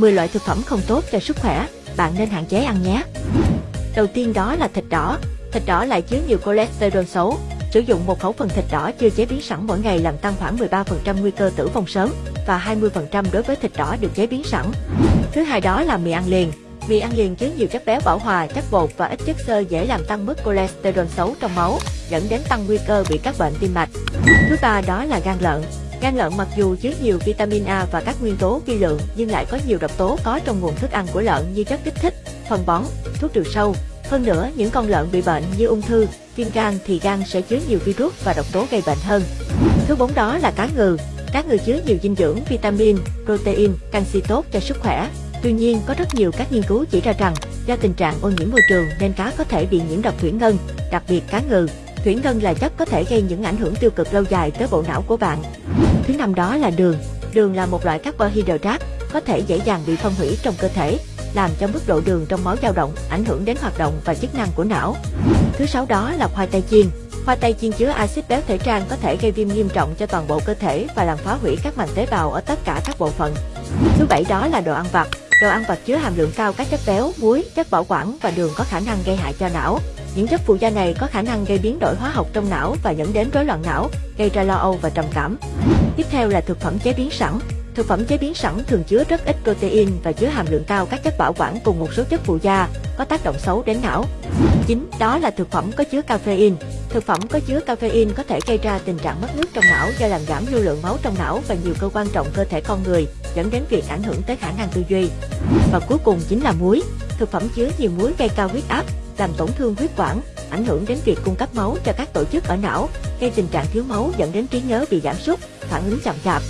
10 loại thực phẩm không tốt cho sức khỏe, bạn nên hạn chế ăn nhé. Đầu tiên đó là thịt đỏ. Thịt đỏ lại chứa nhiều cholesterol xấu. Sử dụng một khẩu phần thịt đỏ chưa chế biến sẵn mỗi ngày làm tăng khoảng 13% nguy cơ tử vong sớm và 20% đối với thịt đỏ được chế biến sẵn. Thứ hai đó là mì ăn liền. Mì ăn liền chứa nhiều chất béo bão hòa, chất bột và ít chất xơ dễ làm tăng mức cholesterol xấu trong máu, dẫn đến tăng nguy cơ bị các bệnh tim mạch. Thứ ba đó là gan lợn. Gan lợn mặc dù chứa nhiều vitamin A và các nguyên tố vi lượng nhưng lại có nhiều độc tố có trong nguồn thức ăn của lợn như chất kích thích, phân bón, thuốc trừ sâu. Hơn nữa, những con lợn bị bệnh như ung thư, viêm gan thì gan sẽ chứa nhiều virus và độc tố gây bệnh hơn. Thứ bốn đó là cá ngừ. Cá ngừ chứa nhiều dinh dưỡng, vitamin, protein, canxi tốt cho sức khỏe. Tuy nhiên, có rất nhiều các nghiên cứu chỉ ra rằng do tình trạng ô nhiễm môi trường nên cá có thể bị nhiễm độc thủy ngân, đặc biệt cá ngừ. Thủy ngân là chất có thể gây những ảnh hưởng tiêu cực lâu dài tới bộ não của bạn. Thứ năm đó là đường. Đường là một loại carbohydrate có thể dễ dàng bị phân hủy trong cơ thể, làm cho mức độ đường trong máu dao động, ảnh hưởng đến hoạt động và chức năng của não. Thứ sáu đó là khoai tây chiên. Khoai tây chiên chứa axit béo thể trang có thể gây viêm nghiêm trọng cho toàn bộ cơ thể và làm phá hủy các màng tế bào ở tất cả các bộ phận. Thứ bảy đó là đồ ăn vặt. Đồ ăn vặt chứa hàm lượng cao các chất béo, muối, chất bảo quản và đường có khả năng gây hại cho não. Những chất phụ gia này có khả năng gây biến đổi hóa học trong não và dẫn đến rối loạn não, gây ra lo âu và trầm cảm. Tiếp theo là thực phẩm chế biến sẵn. Thực phẩm chế biến sẵn thường chứa rất ít protein và chứa hàm lượng cao các chất bảo quản cùng một số chất phụ gia có tác động xấu đến não. Chính đó là thực phẩm có chứa caffeine. Thực phẩm có chứa caffeine có thể gây ra tình trạng mất nước trong não do làm giảm lưu lượng máu trong não và nhiều cơ quan trọng cơ thể con người, dẫn đến việc ảnh hưởng tới khả năng tư duy. Và cuối cùng chính là muối. Thực phẩm chứa nhiều muối gây cao huyết áp, làm tổn thương huyết quản, ảnh hưởng đến việc cung cấp máu cho các tổ chức ở não, gây tình trạng thiếu máu dẫn đến trí nhớ bị giảm sút, phản ứng chậm chạp,